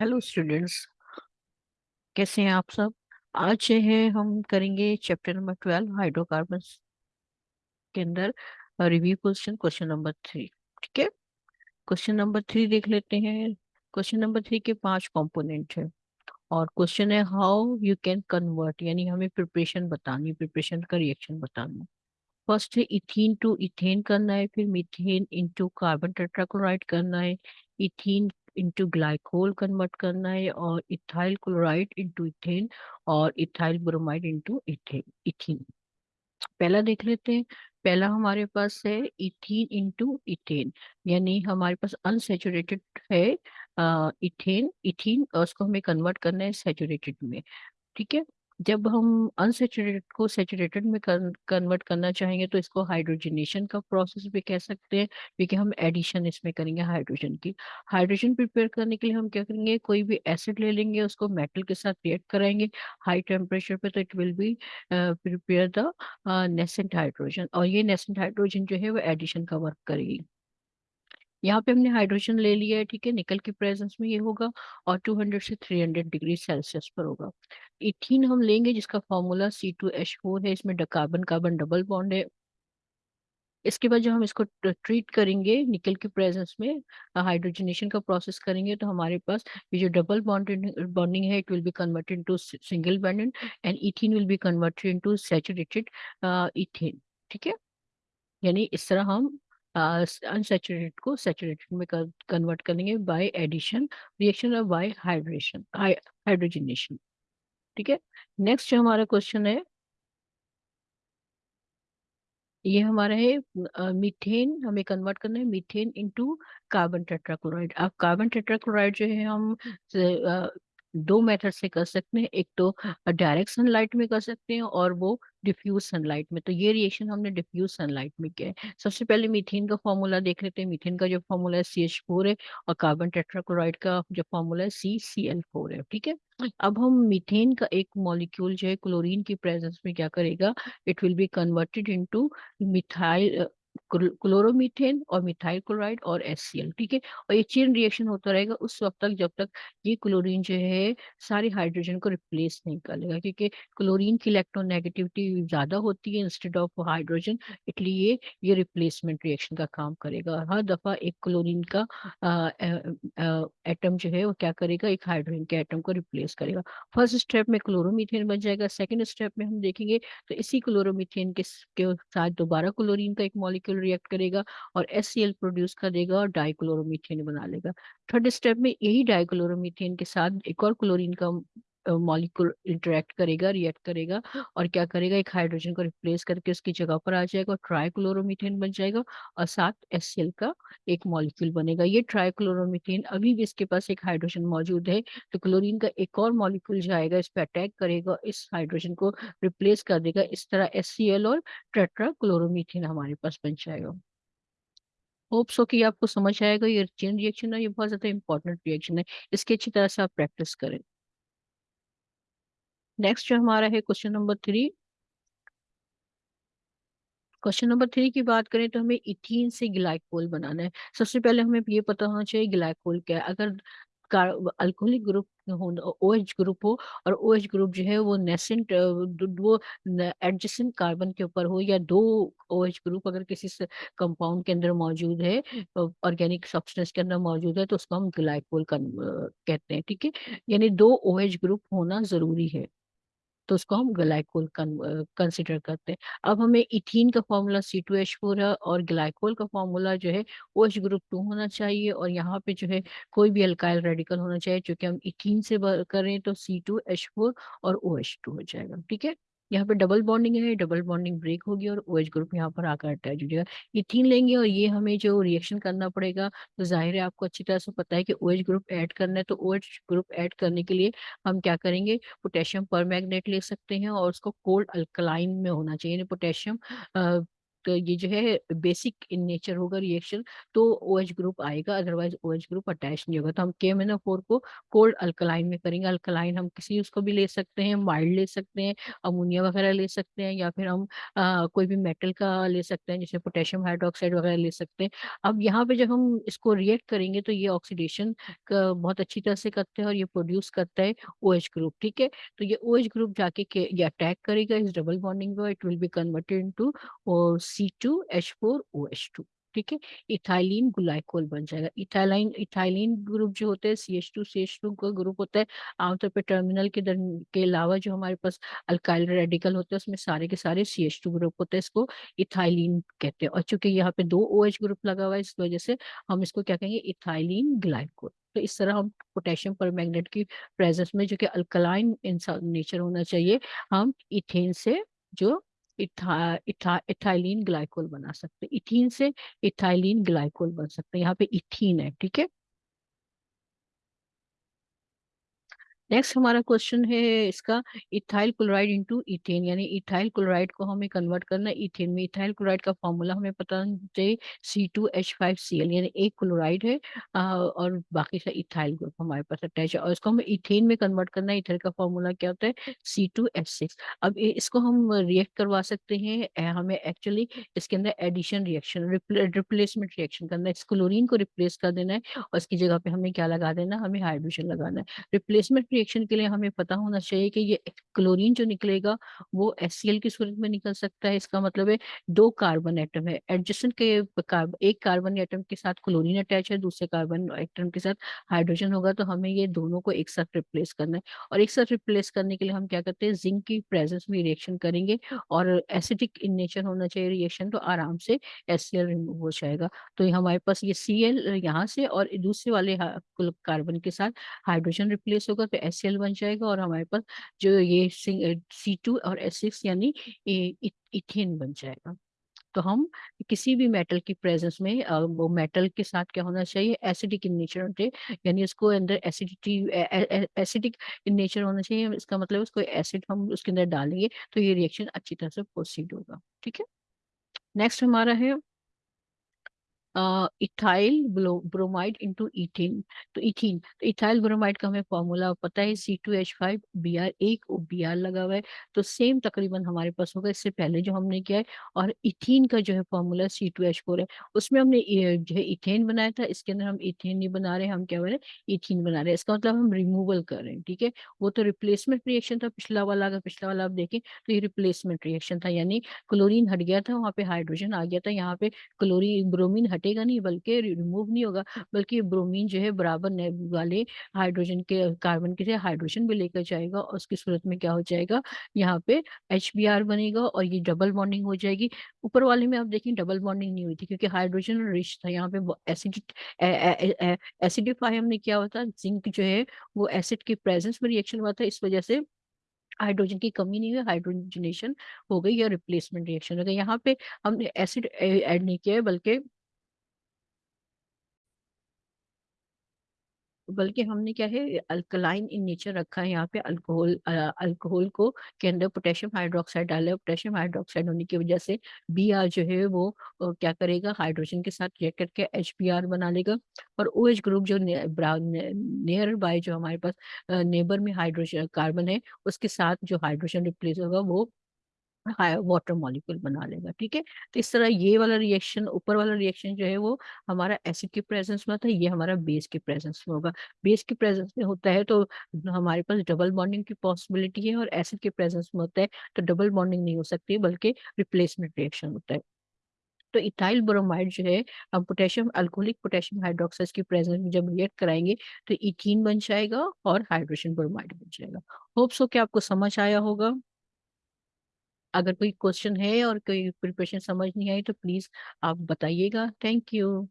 Hello students कैसे हैं आप सब? आज जो है, हम करेंगे चैप्टर नंबर ट्वेल्व हाइड्रोकार्बन्स के अंदर review question question number three ठीक है? क्वेश्चन नंबर थ्री देख लेते हैं। क्वेश्चन नंबर थ्री के पाँच कंपोनेंट है। और क्वेश्चन है हाउ यू कैन कन्वर्ट यानी हमें प्रिपरेशन बतानी प्रिपरेशन का रिएक्शन बताना। फ़र्स्ट है इथीन टू इथेन करना है, फिर मिथेन इनटू कार्बन टेट्राक्लोराइड करना है। इथीन इंटू ग्लाइकोल कन्वर्ट करना है और इथाइल क्लोराइड इंटू इथेन और इथाइल ब्रोमाइड इंटू इथेन पहला देख लेते हैं। पहला हमारे पास है इथीन इंटू इथेन यानी हमारे पास अनसेचुरेटेड है इथेन इथीन और उसको हमें कन्वर्ट करना है सेचुरेटेड में। ठीक है? जब हम अनसेचुरेटेड को सेचुरेटेड में कन्वर्ट करना चाहेंगे तो इसको हाइड्रोजनेशन का प्रोसेस भी कह सकते हैं, क्योंकि हम एडिशन इसमें करेंगे हाइड्रोजन की। हाइड्रोजन प्रिपेयर करने के लिए हम क्या करेंगे, कोई भी एसिड ले लेंगे, उसको मेटल के साथ रिएक्ट कराएँगे। हाई टेम्परेचर पे तो it will be prepare the nascent hydrogen और ये नेसेंट हाइड्रोजन जो है वो एडिशन का वर्क करेगी। यहाँ पे हमने हाइड्रोजन ले लिया है, ठीक है? निकल की प्रेजेंस में ये होगा और 200 से 300 डिग्री सेल्सियस पर होगा। इथीन हम लेंगे, जिसका formula C two H four है, इसमें कार्बन कार्बन डबल बॉन्ड है। इसके बाद जब हम इसको ट्रीट करेंगे निकल की प्रेजेंस में हाइड्रोजनेशन का प्रोसेस करेंगे तो हमारे पास ये जो डबल बॉन्डिंग बॉन्डिंग है it will be converted into single bonded and ethene will be converted into saturated ethane ठीक है? यानी इस तरह हम अनसेचुरेटेड को सेचुरेटेड में कन्वर्ट करेंगे बाय एडिशन रिएक्शन और बाय हाइड्रेशन हाइड्रोजनेशन ठीक है? नेक्स्ट जो हमारा क्वेश्चन है, ये हमारा है मीथेन हमें कन्वर्ट करना है मीथेन इनटू कार्बन टेट्राक्लोराइड अब कार्बन टेट्राक्लोराइड जो है हम दो मेथड से कर सकते हैं, एक तो डायरेक्ट सनलाइट में कर सकते हैं और वो डिफ्यूज सनलाइट में। तो ये रिएक्शन हमने डिफ्यूज सनलाइट में किया है। सबसे पहले मीथेन का फॉर्मूला देख लेते हैं। मीथेन का जो फॉर्मूला है सी एच फोर है और कार्बन टेट्राक्लोराइड का जो फॉर्मूला है सी सी एल फोर है। ठीक है? अब हम मीथेन का एक मॉलिक्यूल जो है क्लोरीन की प्रेजेंस में क्या करेगा? It will be converted into methyl chloromethane और मिथाइल क्लोराइड और एस ठीक है? और ये चेन रिएक्शन होता रहेगा उस वक्त तक जब तक ये क्लोरीन जो है सारे हाइड्रोजन को रिप्लेस नहीं कर लेगा क्योंकि क्लोरीन की इलेक्ट्रोनेगेटिविटी ज़्यादा होती है इंस्टेड ऑफ़ हाइड्रोजन इसलिए ये रिप्लेसमेंट रिएक्शन का काम करेगा। हर दफ़ा एक क्लोरीन का एटम जो है वो क्या करेगा? एक हाइड्रोजन के एटम को रिप्लेस करेगा। फ़र्स्ट स्टेप में क्लोरोमीथेन बन जाएगा सेकेंड स्टेप में हम देखेंगे तो इसी क्लोरोमीथेन के, के साथ दोबारा क्लोरीन का एक मॉलिक्यूल मॉलिक्यूल रिएक्ट करेगा और एससीएल प्रोड्यूस कर देगा और डाइक्लोरोमीथेन बना लेगा। थर्ड स्टेप में यही डाइक्लोरोमीथेन के साथ एक और क्लोरीन का मॉलिक्यूल इंटरेक्ट करेगा, रिएक्ट करेगा और क्या करेगा? एक हाइड्रोजन को रिप्लेस करके उसकी जगह पर आ जाएगा ट्राइक्लोरोमीथेन बन जाएगा और साथ एस का एक मॉलिक्यूल बनेगा। ये ट्राइक्लोरोमीथेन अभी भी इसके पास एक हाइड्रोजन मौजूद है तो क्लोरीन का एक और मॉलिक्यूल जाएगा इस पर अटैक करेगा इस हाइड्रोजन को रिप्लेस कर देगा। इस तरह एस और टेट्रा क्लोरोमीथेन हमारे पास बन जाएगा। होप्स हो कि आपको समझ आएगा, ये चेन रिएक्शन है ये बहुत ज़्यादा इंपॉर्टेंट रिएक्शन है। इसकी अच्छी तरह से आप प्रैक्टिस करें। नेक्स्ट जो हमारा है question number three question number three की बात करें तो हमें इथीन से ग्लाइकोल बनाना है। सबसे पहले हमें ये पता होना चाहिए ग्लाइकोल क्या है। अगर अल्कोहलिक ग्रुप हो ओ एच ग्रुप हो और ओ एच ग्रुप जो है वो नेसेंट वो एडजेसेंट कार्बन के ऊपर हो या दो ओ एच ग्रुप अगर किसी कंपाउंड के अंदर मौजूद है ऑर्गेनिक सब्सटेंस के अंदर मौजूद है तो उसको हम ग्लाइकोल कहते हैं, ठीक है? यानी दो ओ एच ग्रुप होना ज़रूरी है। तो उसको हम ग्लाइकोल कंसिडर करते हैं। अब हमें इथिन का formula C two H four है और ग्लाइकोल का फॉर्मूला जो है ओ एच ग्रुप टू होना चाहिए और यहाँ पे जो है कोई भी अल्काइल रेडिकल होना चाहिए क्योंकि हम इथिन से करें तो सी टू एच फोर और ओ एच टू हो जाएगा, ठीक है? यहाँ पे डबल बॉन्डिंग है डबल बॉन्डिंग ब्रेक होगी और एच ग्रुप यहाँ पर आकर अटैच हो जाएगा। इथीन लेंगे और ये हमें जो रिएक्शन करना पड़ेगा तो ज़ाहिर है आपको अच्छी तरह से पता है कि OH ग्रुप ऐड करना है तो एच ग्रुप ऐड करने के लिए हम क्या करेंगे? पोटेशियम पर ले सकते हैं और उसको कोल्ड अल्कलाइन में होना चाहिए पोटेशियम ये जो है बेसिक इन नेचर होगा रिएक्शन तो ओ एच ग्रुप आएगा otherwise O H group attach नहीं होगा। तो हम के को कोल्ड अल्कलाइन में करेंगे। अल्कलाइन हम किसी उसको भी ले सकते हैं माइल्ड ले सकते हैं अमोनिया वगैरह ले सकते हैं या फिर हम आ, कोई भी मेटल का ले सकते हैं जैसे पोटेशियम हाइड्रोक्साइड वगैरह ले सकते हैं। अब यहाँ पे जब हम इसको रिएक्ट करेंगे तो ये ऑक्सीडेशन बहुत अच्छी तरह से करते हैं और ये प्रोड्यूस करता है ओ एच ग्रुप ठीक है? तो ये ओ एच ग्रुप जाके ये अटैक करेगा। इस double bonding it will be converted into C two H four O H two ठीक है? इथाइलिन ग्लाइकोल बन जाएगा। इथाइलिन इथाइलिन ग्रुप जो होते हैं C H two C H two का ग्रुप होता है, आमतौर पर टर्मिनल के दर, के अलावा जो हमारे पास अल्काइल रेडिकल होते हैं, उसमें सारे के सारे सी एच टू ग्रुप होते हैं, इसको इथाइलिन कहते हैं। और चूँकि यहाँ पे दो ओ एच ग्रुप लगा हुआ है, इस वजह से हम इसको क्या कहेंगे? इथाइलिन ग्लाइकोल तो इस तरह हम पोटेशियम पर मैग्नेट की प्रेजेंस में जो कि अल्कलाइन नेचर होना चाहिए, हम इथेन से जो इथा, इथा, इथाइलिन ग्लाइकोल बना सकते इथिन से इथाइलिन ग्लाइकोल बन सकते हैं। यहाँ पे इथीन है ठीक है? नेक्स्ट हमारा क्वेश्चन है इसका इथाइल क्लोराइड इंटू इथेन यानी इथाइल क्लोराइड को हमें कन्वर्ट करना है इथेन में। इथाइल क्लोराइड का फॉर्मूला हमें पता चाहिए C two H five C L यानी एक क्लोराइड है और बाकी सा इथाइल ग्रुप हमारे पास अटैच है। और इसको हमें इथेन में कन्वर्ट करना है। इथाइल का फॉर्मूला क्या होता है? सी टू एच सिक्स अब इसको हम रिएक्ट करवा सकते हैं। हमें एक्चुअली इसके अंदर एडिशन रिएक्शन रिप्लेसमेंट रिएक्शन करना है। इस क्लोरीन को रिप्लेस कर देना है और इसकी जगह पे हमें क्या लगा देना हमें हाइड्रोजन लगाना है। रिप्लेसमेंट रिएक्शन के लिए हमें पता होना चाहिए कि ये क्लोरीन जो निकलेगा, वो एस की सूरत में निकल सकता है। इसका मतलब है दो कार्बन एटम है। एडजस्टेंट के एक कार्बन एटम के साथ क्लोरीन अटैच है, दूसरे कार्बन एटम के साथ हाइड्रोजन होगा तो हमें ये दोनों को एक साथ रिप्लेस करना है। और एक साथ रिप्लेस करने के लिए हम क्या करते हैं जिंक की प्रेजेंस में रिएक्शन करेंगे और एसिडिक इन नेचर होना चाहिए रिएक्शन तो आराम से एस रिमूव हो जाएगा। तो हमारे पास ये सी एल यहाँ से और दूसरे वाले कार्बन के साथ हाइड्रोजन रिप्लेस होगा तो एस बन जाएगा और हमारे पास जो ये सी टू और एस सिक्स यानी इथेन बन जाएगा। तो हम किसी भी मेटल की प्रेजेंस में वो मेटल के साथ क्या होना चाहिए? एसिडिक इन नेचर होते यानी उसको अंदर एसिडिटी एसिडिक इन नेचर होना चाहिए। इसका मतलब उसको एसिड हम उसके अंदर डालेंगे तो ये रिएक्शन अच्छी तरह से प्रोसीड होगा। ठीक है? नेक्स्ट हमारा है इथाइल ब्रोमाइड इंटू इथिन तो इथीन तो इथाइल ब्रोमाइड का हमें फॉर्मूला पता है C two H five B R एक बी आर लगा हुआ है। तो सेम तकरीबन हमारे पास होगा, इससे पहले जो हमने किया है, और इथीन का जो है formula C two H four है। उसमें हमने जो है इथेन बनाया था, इसके अंदर हम इथेन नहीं बना रहे, हम क्या बना रहे इथीन बना रहे हैं। इसका मतलब हम रिमूवल कर रहे हैं, ठीक है? वो तो रिप्लेसमेंट रिएक्शन था, पिछला वाला, अगर पिछला वाला आप देखें तो ये रिप्लेसमेंट रिएक्शन था, यानी क्लोरीन हट गया था, वहाँ पे हाइड्रोजन आ गया था, यहाँ पे क्लोरीन ब्रोमीन हटेगा नहीं, बल्कि रिमूव नहीं होगा, बल्कि ब्रोमीन जो है बराबर वाले हाइड्रोजन के कार्बन के हाइड्रोजन भी लेकर जाएगा और उसकी सूरत में क्या हो जाएगा? यहाँ पे एच बनेगा और ये डबल बॉन्डिंग हो जाएगी। ऊपर वाले में आप देखें डबल बॉन्डिंग नहीं हुई थी, क्योंकि हाइड्रोजन रिच था, यहाँ पे एसिडिक एसिडिफाई हमने किया था जिंक जो है वो एसिड की प्रेजेंस में रिएक्शन हुआ था, इस वजह से हाइड्रोजन की कमी नहीं हुई हाइड्रोजनेशन हो गई या रिप्लेसमेंट रिएक्शन हो गई। यहाँ पे हमने एसिड ऐड नहीं किया है, बल्कि बल्कि हमने क्या है अल्कलाइन इन नेचर रखा है यहाँ पे अल्कोहल अल्कोहल को के अंदर पोटेशियम हाइड्रोक्साइड डाला है। पोटेशियम हाइड्रोक्साइड होने की वजह से बी आर जो है वो क्या करेगा हाइड्रोजन के साथ रिएक्ट करके एच बी आर बना लेगा। और ओ एच ग्रुप जो नियर बाय जो हमारे पास नेबर में हाइड्रोजन कार्बन है, उसके साथ जो हाइड्रोजन रिप्लेस होगा वो वाटर मॉलिक्यूल बना लेगा, ठीक है? तो इस तरह ये वाला रिएक्शन ऊपर वाला रिएक्शन जो है वो हमारा एसिड के प्रेजेंस में होता है, ये हमारा बेस की प्रेजेंस में होगा। बेस की प्रेजेंस में होता है तो हमारे पास डबल बॉन्डिंग की पॉसिबिलिटी है और एसिड के प्रेजेंस में होता है तो डबल बॉन्डिंग नहीं हो सकती, बल्कि रिप्लेसमेंट रिएक्शन होता है। तो इथाइल ब्रोमाइड जो है, हम पोटेशियम अल्कोहलिक पोटेशियम हाइड्रोक्साइड की प्रेजेंस में जब रिएक्ट कराएँगे तो इथीन बन जाएगा और हाइड्रोजन ब्रोमाइड बन जाएगा। होप्स हो कि आपको समझ आया होगा। अगर कोई क्वेश्चन है और कोई प्रिपरेशन समझ नहीं आई तो प्लीज़ आप बताइएगा। Thank you.